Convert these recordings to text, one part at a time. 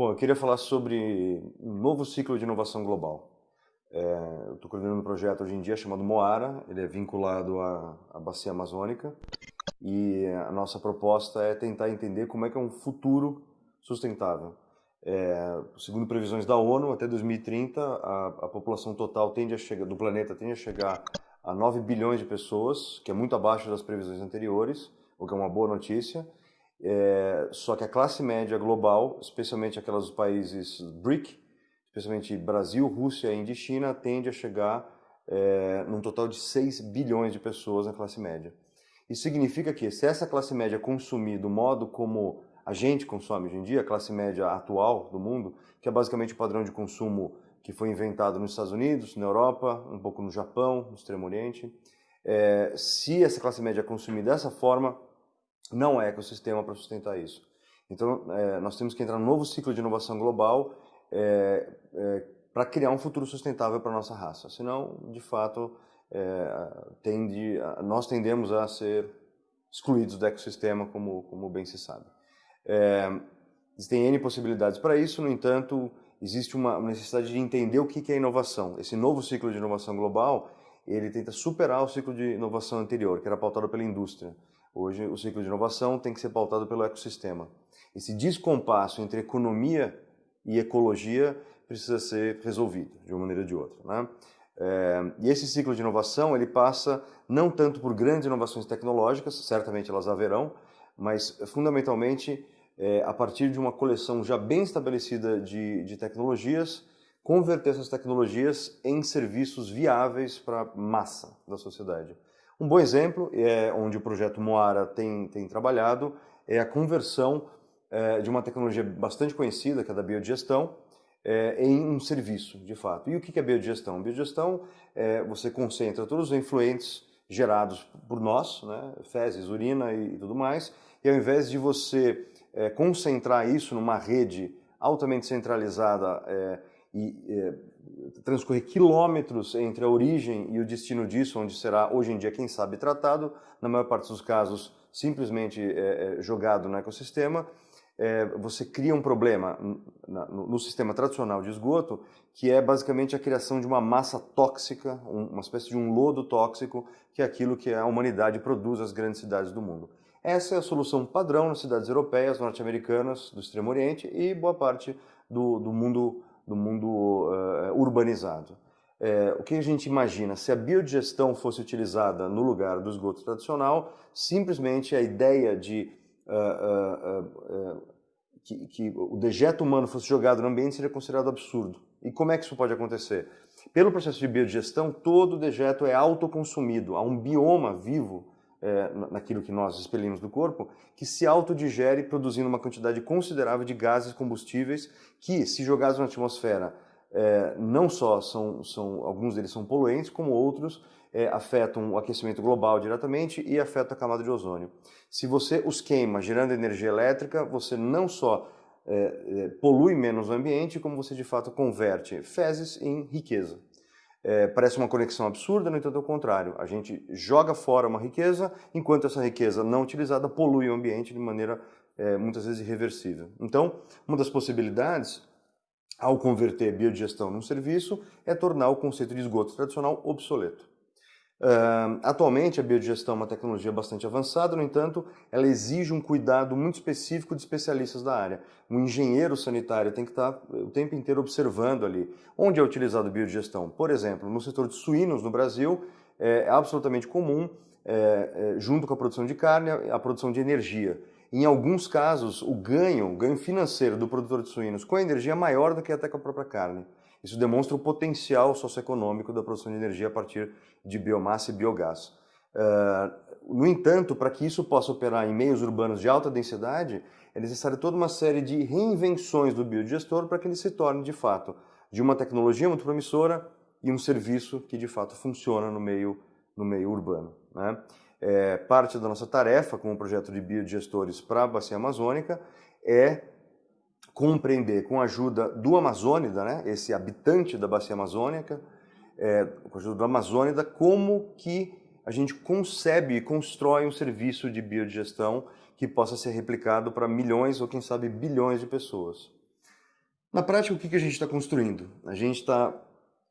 Bom, eu queria falar sobre um novo ciclo de inovação global. É, eu estou coordenando um projeto hoje em dia chamado Moara, ele é vinculado à, à bacia amazônica e a nossa proposta é tentar entender como é que é um futuro sustentável. É, segundo previsões da ONU, até 2030 a, a população total tende a chegar, do planeta tende a chegar a 9 bilhões de pessoas, que é muito abaixo das previsões anteriores, o que é uma boa notícia. É, só que a classe média global, especialmente aquelas dos países BRIC, especialmente Brasil, Rússia, Índia e China, tende a chegar é, num total de 6 bilhões de pessoas na classe média. Isso significa que se essa classe média consumir do modo como a gente consome hoje em dia, a classe média atual do mundo, que é basicamente o padrão de consumo que foi inventado nos Estados Unidos, na Europa, um pouco no Japão, no Extremo Oriente, é, se essa classe média consumir dessa forma, não é ecossistema para sustentar isso. Então, é, nós temos que entrar num novo ciclo de inovação global é, é, para criar um futuro sustentável para a nossa raça. Senão, de fato, é, tende, nós tendemos a ser excluídos do ecossistema, como, como bem se sabe. É, existem N possibilidades para isso, no entanto, existe uma necessidade de entender o que é inovação. Esse novo ciclo de inovação global, ele tenta superar o ciclo de inovação anterior, que era pautado pela indústria. Hoje, o ciclo de inovação tem que ser pautado pelo ecossistema. Esse descompasso entre economia e ecologia precisa ser resolvido de uma maneira ou de outra. Né? É, e esse ciclo de inovação ele passa não tanto por grandes inovações tecnológicas, certamente elas haverão, mas fundamentalmente é, a partir de uma coleção já bem estabelecida de, de tecnologias, converter essas tecnologias em serviços viáveis para a massa da sociedade. Um bom exemplo, é, onde o projeto Moara tem, tem trabalhado, é a conversão é, de uma tecnologia bastante conhecida, que é da biodigestão, é, em um serviço, de fato. E o que é biodigestão? Biodigestão, é, você concentra todos os influentes gerados por nós, né, fezes, urina e, e tudo mais, e ao invés de você é, concentrar isso numa rede altamente centralizada é, e é, transcorrer quilômetros entre a origem e o destino disso, onde será hoje em dia, quem sabe, tratado, na maior parte dos casos, simplesmente é, é, jogado no ecossistema, é, você cria um problema no, no, sistema tradicional de esgoto, que é basicamente a criação de uma massa tóxica, um, uma espécie de um lodo tóxico, que é aquilo que a humanidade produz nas grandes cidades do mundo. Essa é a solução padrão nas cidades europeias, norte-americanas, do Extremo Oriente e boa parte do, do mundo do mundo uh, urbanizado. É, o que a gente imagina? Se a biodigestão fosse utilizada no lugar do esgoto tradicional, simplesmente a ideia de uh, uh, que, que, o dejeto humano fosse jogado no ambiente seria considerado absurdo. E como é que isso pode acontecer? Pelo processo de biodigestão, todo dejeto é autoconsumido. Há um bioma vivo é, naquilo que nós expelimos do corpo, que se autodigere produzindo uma quantidade considerável de gases combustíveis que, se jogados na atmosfera, é, não só são, são, alguns deles são poluentes, como outros é, afetam o aquecimento global diretamente e afetam a camada de ozônio. Se você os queima gerando energia elétrica, você não só é, é, polui menos o ambiente, como você de fato converte fezes em riqueza. É, parece uma conexão absurda, no entanto é o contrário. A gente joga fora uma riqueza, enquanto essa riqueza não utilizada polui o ambiente de maneira é, muitas vezes irreversível. Então, uma das possibilidades, ao converter biodigestão num serviço, é tornar o conceito de esgoto tradicional obsoleto. Uh, atualmente, a biodigestão é uma tecnologia bastante avançada, no entanto, ela exige um cuidado muito específico de especialistas da área. Um engenheiro sanitário tem que estar o tempo inteiro observando ali onde é utilizado biodigestão. Por exemplo, no setor de suínos no Brasil, é absolutamente comum, é, junto com a produção de carne, a produção de energia. Em alguns casos, o ganho, o ganho financeiro do produtor de suínos com a energia é maior do que até com a própria carne. Isso demonstra o potencial socioeconômico da produção de energia a partir de biomassa e biogás. Uh, no entanto, para que isso possa operar em meios urbanos de alta densidade, é necessário toda uma série de reinvenções do biodigestor para que ele se torne, de fato, de uma tecnologia muito promissora e um serviço que, de fato, funciona no meio, no meio urbano. Né? É, parte da nossa tarefa como projeto de biodigestores para a bacia amazônica é compreender com a ajuda do amazônida, né, esse habitante da bacia amazônica, é, com a ajuda do amazônida, como que a gente concebe e constrói um serviço de biodigestão que possa ser replicado para milhões ou quem sabe bilhões de pessoas. Na prática, o que a gente está construindo? A gente está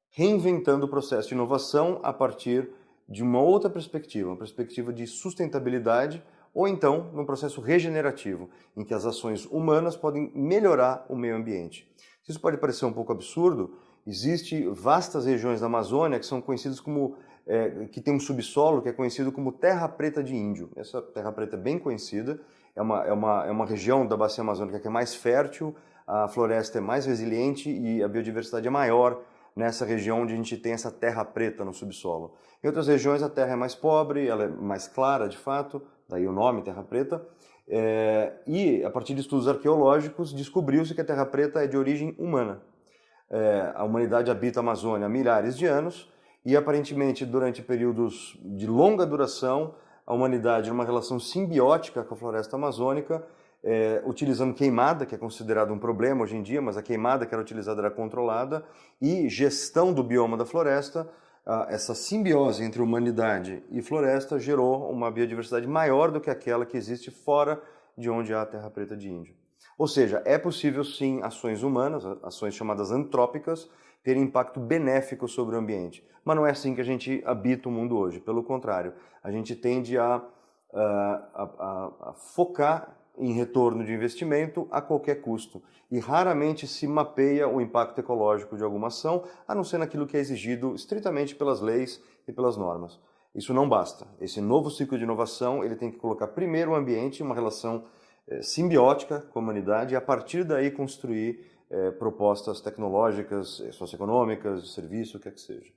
reinventando o processo de inovação a partir de uma outra perspectiva, uma perspectiva de sustentabilidade ou então num processo regenerativo, em que as ações humanas podem melhorar o meio ambiente. Isso pode parecer um pouco absurdo, existem vastas regiões da Amazônia que são conhecidas como, é, que tem um subsolo que é conhecido como terra preta de índio. Essa terra preta é bem conhecida, é uma, é uma, é uma região da bacia amazônica que é mais fértil, a floresta é mais resiliente e a biodiversidade é maior nessa região onde a gente tem essa terra preta no subsolo. Em outras regiões a terra é mais pobre, ela é mais clara de fato, daí o nome Terra Preta, é, e a partir de estudos arqueológicos descobriu-se que a Terra Preta é de origem humana. É, a humanidade habita a Amazônia há milhares de anos e aparentemente durante períodos de longa duração a humanidade numa relação simbiótica com a floresta amazônica, é, utilizando queimada, que é considerado um problema hoje em dia, mas a queimada que era utilizada era controlada, e gestão do bioma da floresta, essa simbiose entre humanidade e floresta gerou uma biodiversidade maior do que aquela que existe fora de onde há a terra preta de índio. Ou seja, é possível sim ações humanas, ações chamadas antrópicas, terem impacto benéfico sobre o ambiente. Mas não é assim que a gente habita o mundo hoje. Pelo contrário, a gente tende a, a, a, a focar em retorno de investimento a qualquer custo e raramente se mapeia o impacto ecológico de alguma ação, a não ser naquilo que é exigido estritamente pelas leis e pelas normas. Isso não basta. Esse novo ciclo de inovação ele tem que colocar primeiro o ambiente uma relação eh, simbiótica com a humanidade e a partir daí construir eh, propostas tecnológicas, eh, socioeconômicas, de serviço, o que é que seja.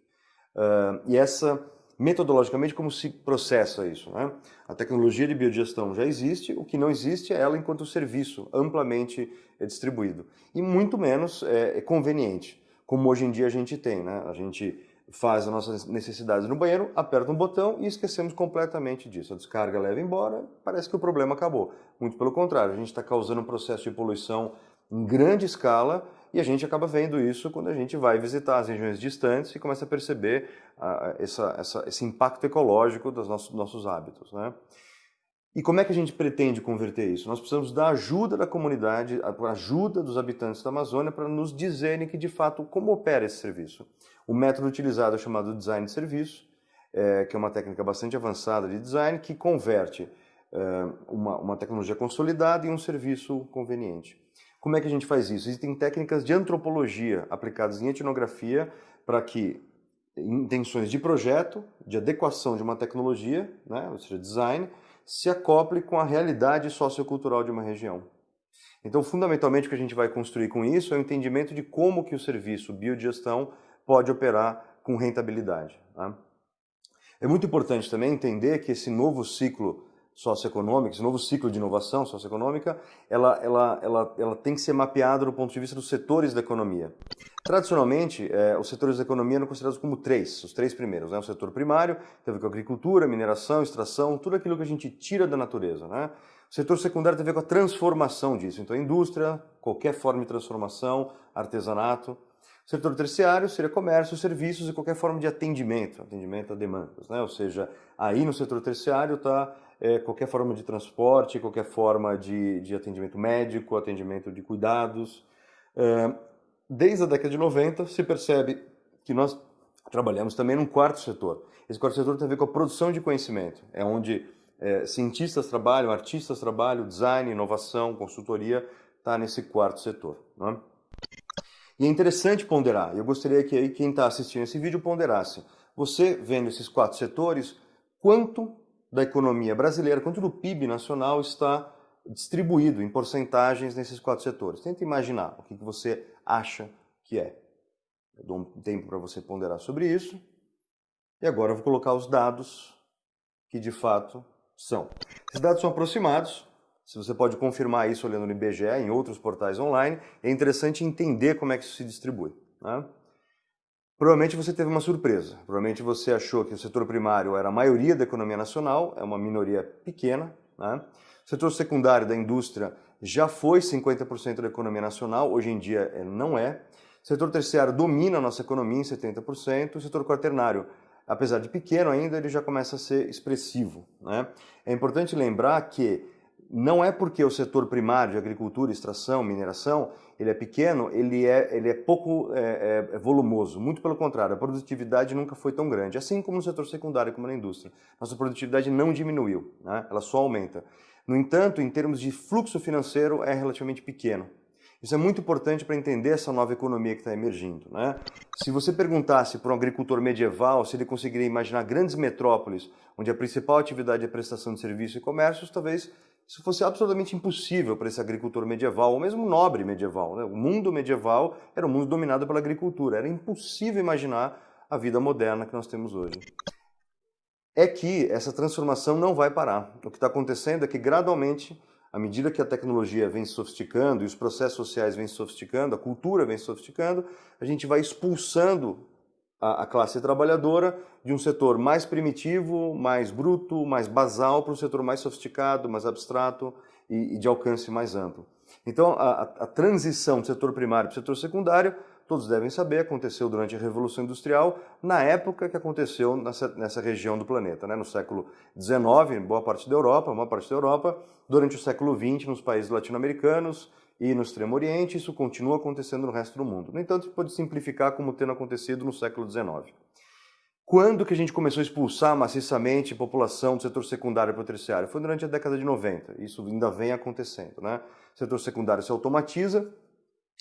Uh, e essa metodologicamente como se processa isso. Né? A tecnologia de biodigestão já existe, o que não existe é ela enquanto serviço amplamente distribuído. E muito menos é, é conveniente, como hoje em dia a gente tem. Né? A gente faz as nossas necessidades no banheiro, aperta um botão e esquecemos completamente disso. A descarga leva embora, parece que o problema acabou. Muito pelo contrário, a gente está causando um processo de poluição em grande escala e a gente acaba vendo isso quando a gente vai visitar as regiões distantes e começa a perceber uh, essa, essa, esse impacto ecológico dos nossos, nossos hábitos. Né? E como é que a gente pretende converter isso? Nós precisamos da ajuda da comunidade, a ajuda dos habitantes da Amazônia para nos dizerem que, de fato, como opera esse serviço. O método utilizado é chamado design de serviço, é, que é uma técnica bastante avançada de design que converte é, uma, uma tecnologia consolidada em um serviço conveniente. Como é que a gente faz isso? Existem técnicas de antropologia aplicadas em etnografia para que intenções de projeto, de adequação de uma tecnologia, né, ou seja, design, se acople com a realidade sociocultural de uma região. Então, fundamentalmente, o que a gente vai construir com isso é o entendimento de como que o serviço biodigestão pode operar com rentabilidade. Tá? É muito importante também entender que esse novo ciclo socioeconômica, esse novo ciclo de inovação socioeconômica, ela, ela, ela, ela tem que ser mapeada do ponto de vista dos setores da economia. Tradicionalmente, é, os setores da economia eram considerados como três, os três primeiros. Né? O setor primário, tem a ver com agricultura, mineração, extração, tudo aquilo que a gente tira da natureza. Né? O setor secundário tem a ver com a transformação disso, então indústria, qualquer forma de transformação, artesanato. O setor terciário seria comércio, serviços e qualquer forma de atendimento, atendimento a demandas. Né? Ou seja, aí no setor terciário está é, qualquer forma de transporte, qualquer forma de, de atendimento médico, atendimento de cuidados. É, desde a década de 90 se percebe que nós trabalhamos também num quarto setor. Esse quarto setor tem a ver com a produção de conhecimento, é onde é, cientistas trabalham, artistas trabalham, design, inovação, consultoria, está nesse quarto setor. É? E é interessante ponderar, eu gostaria que aí quem está assistindo esse vídeo ponderasse. Você vendo esses quatro setores, quanto da economia brasileira quanto do PIB nacional está distribuído em porcentagens nesses quatro setores. Tenta imaginar o que você acha que é. Eu dou um tempo para você ponderar sobre isso. E agora eu vou colocar os dados que de fato são. Esses dados são aproximados, se você pode confirmar isso olhando no IBGE, em outros portais online, é interessante entender como é que isso se distribui. Né? Provavelmente você teve uma surpresa. Provavelmente você achou que o setor primário era a maioria da economia nacional, é uma minoria pequena. Né? O setor secundário da indústria já foi 50% da economia nacional, hoje em dia é, não é. O setor terciário domina a nossa economia em 70%. O setor quaternário, apesar de pequeno ainda, ele já começa a ser expressivo. Né? É importante lembrar que não é porque o setor primário de agricultura, extração, mineração, ele é pequeno, ele é, ele é pouco é, é, é, volumoso. Muito pelo contrário, a produtividade nunca foi tão grande. Assim como no setor secundário, como na indústria. Nossa produtividade não diminuiu, né? ela só aumenta. No entanto, em termos de fluxo financeiro, é relativamente pequeno. Isso é muito importante para entender essa nova economia que está emergindo. Né? Se você perguntasse para um agricultor medieval se ele conseguiria imaginar grandes metrópoles onde a principal atividade é prestação de serviços e comércios, talvez isso fosse absolutamente impossível para esse agricultor medieval, ou mesmo nobre medieval. Né? O mundo medieval era um mundo dominado pela agricultura. Era impossível imaginar a vida moderna que nós temos hoje. É que essa transformação não vai parar. O que está acontecendo é que, gradualmente, à medida que a tecnologia vem se sofisticando e os processos sociais vêm se sofisticando, a cultura vem se sofisticando, a gente vai expulsando a, classe trabalhadora de um setor mais primitivo, mais bruto, mais basal, para um setor mais sofisticado, mais abstrato e, e de alcance mais amplo. Então, a, a transição do setor primário para o setor secundário, todos devem saber, aconteceu durante a Revolução Industrial, na época que aconteceu nessa, nessa região do planeta, né? no século XIX, em boa parte da Europa, uma parte da Europa, durante o século XX nos países latino-americanos, e no Extremo Oriente, isso continua acontecendo no resto do mundo. No entanto, pode simplificar como tendo acontecido no século XIX. Quando que a gente começou a expulsar maciçamente população do setor secundário para o terciário? Foi durante a década de 90. Isso ainda vem acontecendo. Né? O setor secundário se automatiza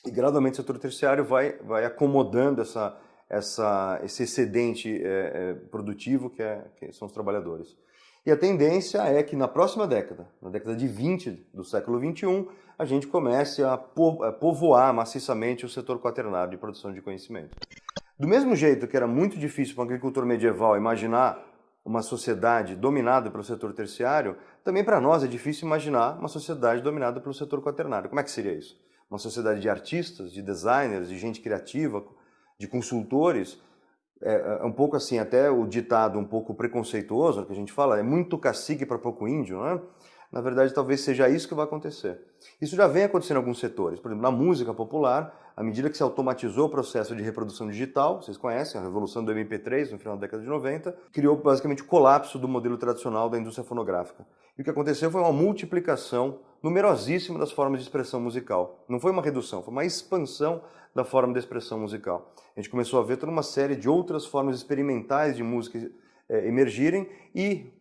e gradualmente o setor terciário vai, vai acomodando essa, essa, esse excedente é, é, produtivo que, é, que são os trabalhadores. E a tendência é que na próxima década, na década de 20 do século 21, a gente comece a povoar maciçamente o setor quaternário de produção de conhecimento. Do mesmo jeito que era muito difícil para um agricultor medieval imaginar uma sociedade dominada pelo setor terciário, também para nós é difícil imaginar uma sociedade dominada pelo setor quaternário. Como é que seria isso? Uma sociedade de artistas, de designers, de gente criativa, de consultores, é, é, um pouco assim, até o ditado um pouco preconceituoso que a gente fala, é muito cacique para pouco índio, né? Na verdade, talvez seja isso que vai acontecer. Isso já vem acontecendo em alguns setores. Por exemplo, na música popular, à medida que se automatizou o processo de reprodução digital, vocês conhecem a revolução do MP3 no final da década de 90, criou basicamente o colapso do modelo tradicional da indústria fonográfica. E o que aconteceu foi uma multiplicação numerosíssima das formas de expressão musical. Não foi uma redução, foi uma expansão da forma de expressão musical. A gente começou a ver toda uma série de outras formas experimentais de música é, emergirem e,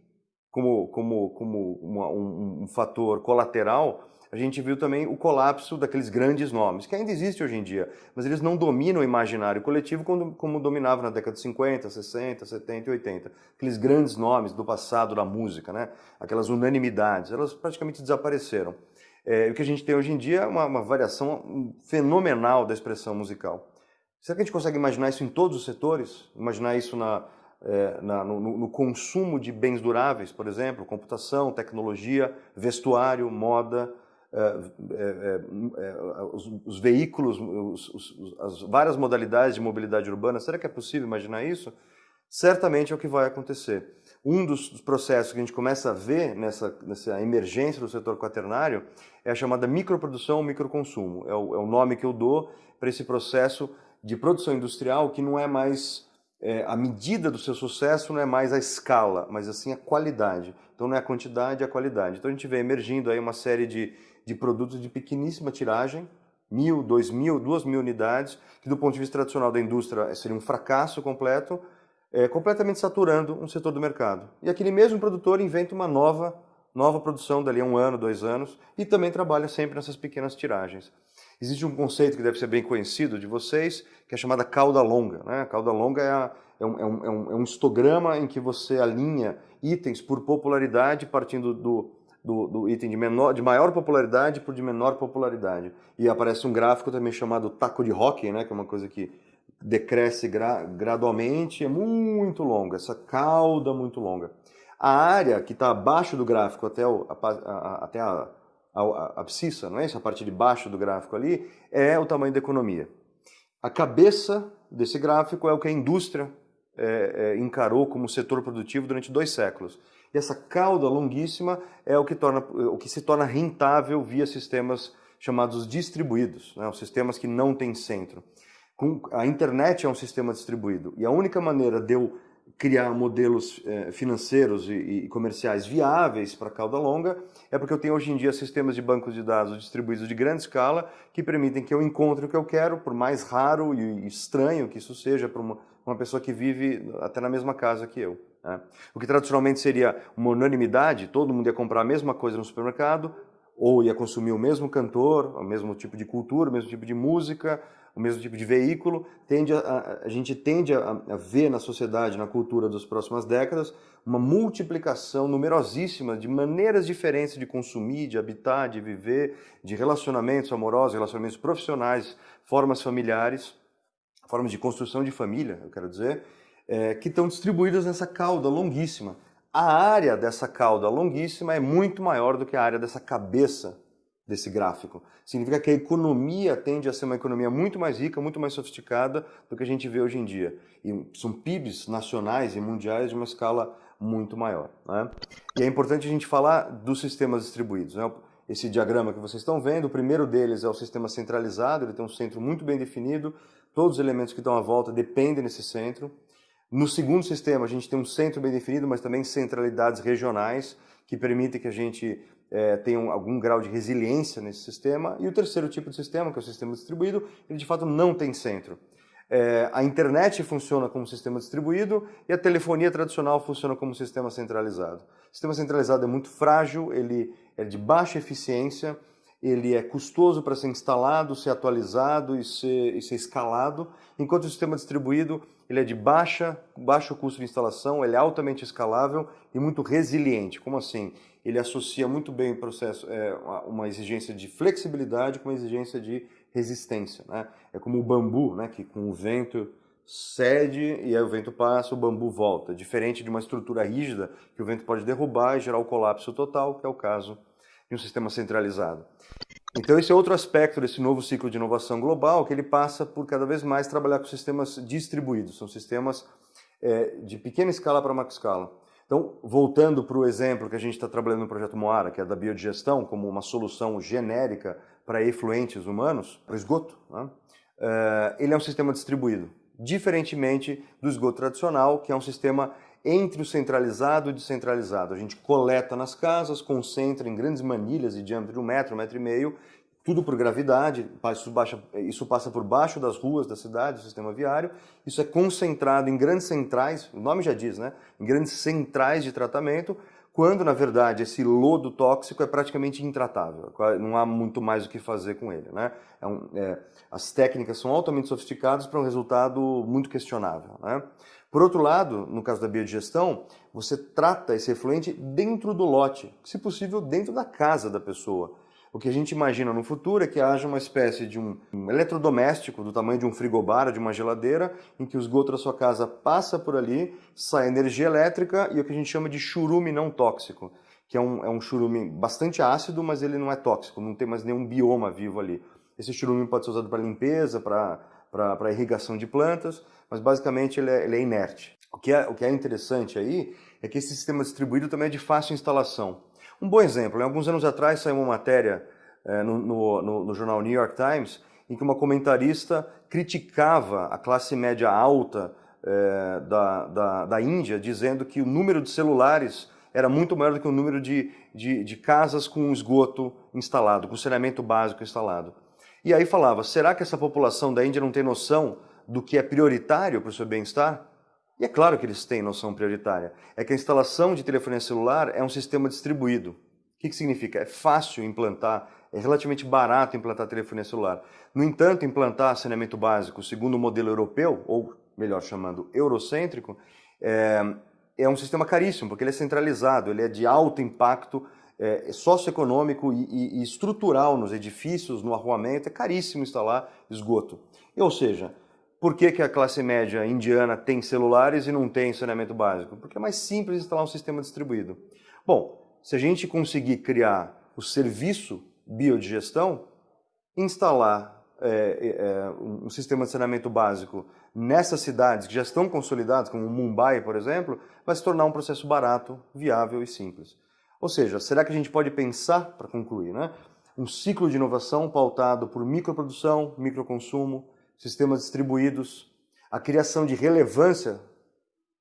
como, como, como uma, um, um fator colateral, a gente viu também o colapso daqueles grandes nomes, que ainda existe hoje em dia, mas eles não dominam o imaginário coletivo como, como dominavam na década de 50, 60, 70 e 80. Aqueles grandes nomes do passado da música, né? aquelas unanimidades, elas praticamente desapareceram. É, o que a gente tem hoje em dia é uma, uma variação fenomenal da expressão musical. Será que a gente consegue imaginar isso em todos os setores? Imaginar isso na, é, na, no, no, consumo de bens duráveis, por exemplo, computação, tecnologia, vestuário, moda, é, é, é, os, os, veículos, os, os, as várias modalidades de mobilidade urbana. Será que é possível imaginar isso? Certamente é o que vai acontecer. Um dos processos que a gente começa a ver nessa, nessa emergência do setor quaternário é a chamada microprodução ou microconsumo. É o, é o nome que eu dou para esse processo de produção industrial que não é mais é, a medida do seu sucesso não é mais a escala, mas assim a qualidade. Então não é a quantidade, é a qualidade. Então a gente vê emergindo aí uma série de, de produtos de pequeníssima tiragem, mil, dois mil, duas mil unidades, que do ponto de vista tradicional da indústria seria um fracasso completo, é, completamente saturando um setor do mercado. E aquele mesmo produtor inventa uma nova, nova produção dali a um ano, dois anos, e também trabalha sempre nessas pequenas tiragens. Existe um conceito que deve ser bem conhecido de vocês, que é chamada cauda longa. Né? A cauda longa é, a, é, um, é, um, é, um, é histograma em que você alinha itens por popularidade, partindo do, do, do, item de, menor, de maior popularidade por de menor popularidade. E aparece um gráfico também chamado taco de hockey, né? que é uma coisa que decresce gra gradualmente, é muito longa, essa cauda muito longa. A área que está abaixo do gráfico até, o, a, a, até a, a, abscissa, não é isso? A parte de baixo do gráfico ali, é o tamanho da economia. A cabeça desse gráfico é o que a indústria é, é, encarou como setor produtivo durante dois séculos. E essa cauda longuíssima é o que, torna, o que se torna rentável via sistemas chamados distribuídos, né? os sistemas que não têm centro. Com, a internet é um sistema distribuído e a única maneira de eu criar modelos eh, financeiros e, comerciais viáveis para cauda longa é porque eu tenho hoje em dia sistemas de bancos de dados distribuídos de grande escala que permitem que eu encontre o que eu quero, por mais raro e estranho que isso seja para uma, uma pessoa que vive até na mesma casa que eu. Né? O que tradicionalmente seria uma unanimidade, todo mundo ia comprar a mesma coisa no supermercado, ou ia consumir o mesmo cantor, o mesmo tipo de cultura, o mesmo tipo de música, o mesmo tipo de veículo, tende a, a gente tende a, a, ver na sociedade, na cultura das próximas décadas, uma multiplicação numerosíssima de maneiras diferentes de consumir, de habitar, de viver, de relacionamentos amorosos, relacionamentos profissionais, formas familiares, formas de construção de família, eu quero dizer, é, que estão distribuídas nessa cauda longuíssima. A área dessa cauda longuíssima é muito maior do que a área dessa cabeça desse gráfico. Significa que a economia tende a ser uma economia muito mais rica, muito mais sofisticada do que a gente vê hoje em dia. E são PIBs nacionais e mundiais de uma escala muito maior. Né? E é importante a gente falar dos sistemas distribuídos. Né? Esse diagrama que vocês estão vendo, o primeiro deles é o sistema centralizado, ele tem um centro muito bem definido, todos os elementos que estão à volta dependem desse centro. No segundo sistema, a gente tem um centro bem definido, mas também centralidades regionais, que permitem que a gente é, tem um, algum grau de resiliência nesse sistema. E o terceiro tipo de sistema, que é o sistema distribuído, ele de fato não tem centro. É, a internet funciona como sistema distribuído e a telefonia tradicional funciona como sistema centralizado. O sistema centralizado é muito frágil, ele é de baixa eficiência, ele é custoso para ser instalado, ser atualizado e ser, e ser escalado, enquanto o sistema distribuído ele é de baixa, baixo custo de instalação, ele é altamente escalável e muito resiliente. Como assim? Ele associa muito bem o processo, é, uma exigência de flexibilidade com uma exigência de resistência. Né? É como o bambu, né, que com o vento cede e aí o vento passa, o bambu volta. Diferente de uma estrutura rígida que o vento pode derrubar e gerar o colapso total, que é o caso de um sistema centralizado. Então esse é outro aspecto desse novo ciclo de inovação global, que ele passa por cada vez mais trabalhar com sistemas distribuídos, são sistemas é, de pequena escala para macro escala. Então, voltando para o exemplo que a gente está trabalhando no projeto Moara, que é da biodigestão, como uma solução genérica para efluentes humanos, para o esgoto, né? uh, ele é um sistema distribuído, diferentemente do esgoto tradicional, que é um sistema entre o centralizado e o descentralizado. A gente coleta nas casas, concentra em grandes manilhas de diâmetro de um metro, um metro e meio, tudo por gravidade, isso, baixa, isso, passa por baixo das ruas da cidade, do sistema viário, isso é concentrado em grandes centrais, o nome já diz, né? Em grandes centrais de tratamento, quando na verdade esse lodo tóxico é praticamente intratável, não há muito mais o que fazer com ele, né? É um, é, as técnicas são altamente sofisticadas para um resultado muito questionável, né? Por outro lado, no caso da biodigestão, você trata esse efluente dentro do lote, se possível dentro da casa da pessoa. O que a gente imagina no futuro é que haja uma espécie de um, eletrodoméstico do tamanho de um frigobar, de uma geladeira, em que o esgoto da sua casa passa por ali, sai energia elétrica e o que a gente chama de churume não tóxico, que é um, é um churume bastante ácido, mas ele não é tóxico, não tem mais nenhum bioma vivo ali. Esse churume pode ser usado para limpeza, para irrigação de plantas, mas basicamente ele é, ele é inerte. O que é, o que é interessante aí é que esse sistema distribuído também é de fácil instalação. Um bom exemplo, alguns anos atrás saiu uma matéria é, no, no, no, jornal New York Times em que uma comentarista criticava a classe média alta é, da, da, da, Índia, dizendo que o número de celulares era muito maior do que o número de, de, de casas com esgoto instalado, com saneamento básico instalado. E aí falava, será que essa população da Índia não tem noção do que é prioritário para o seu bem-estar? E é claro que eles têm noção prioritária. É que a instalação de telefonia celular é um sistema distribuído. O que, que significa? É fácil implantar, é relativamente barato implantar telefonia celular. No entanto, implantar saneamento básico segundo o modelo europeu, ou melhor chamando, eurocêntrico, é, é um sistema caríssimo, porque ele é centralizado, ele é de alto impacto é, socioeconômico e, e, e estrutural nos edifícios, no arruamento, é caríssimo instalar esgoto. Ou seja, por que, que a classe média indiana tem celulares e não tem saneamento básico? Porque é mais simples instalar um sistema distribuído. Bom, se a gente conseguir criar o serviço biodigestão, instalar é, é, um sistema de saneamento básico nessas cidades que já estão consolidadas, como Mumbai, por exemplo, vai se tornar um processo barato, viável e simples. Ou seja, será que a gente pode pensar, para concluir, né, um ciclo de inovação pautado por microprodução, microconsumo, sistemas distribuídos, a criação de relevância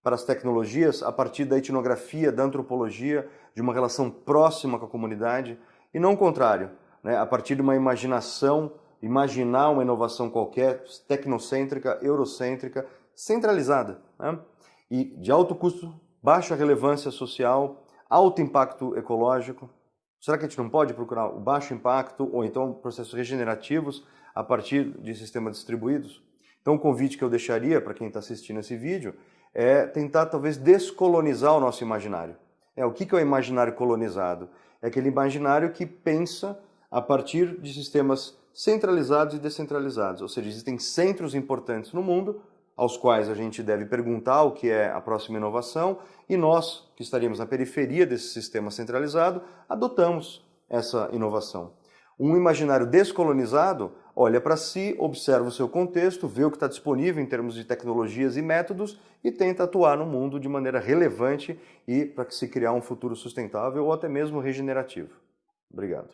para as tecnologias a partir da etnografia, da antropologia, de uma relação próxima com a comunidade, e não o contrário, né? a partir de uma imaginação, imaginar uma inovação qualquer, tecnocêntrica, eurocêntrica, centralizada, né? e de alto custo, baixa relevância social, alto impacto ecológico. Será que a gente não pode procurar o baixo impacto ou então processos regenerativos a partir de sistemas distribuídos? Então o convite que eu deixaria para quem está assistindo esse vídeo é tentar talvez descolonizar o nosso imaginário. É, o que é o imaginário colonizado? É aquele imaginário que pensa a partir de sistemas centralizados e descentralizados, ou seja, existem centros importantes no mundo aos quais a gente deve perguntar o que é a próxima inovação e nós, que estaríamos na periferia desse sistema centralizado, adotamos essa inovação. Um imaginário descolonizado olha para si, observa o seu contexto, vê o que está disponível em termos de tecnologias e métodos e tenta atuar no mundo de maneira relevante e para se criar um futuro sustentável ou até mesmo regenerativo. Obrigado.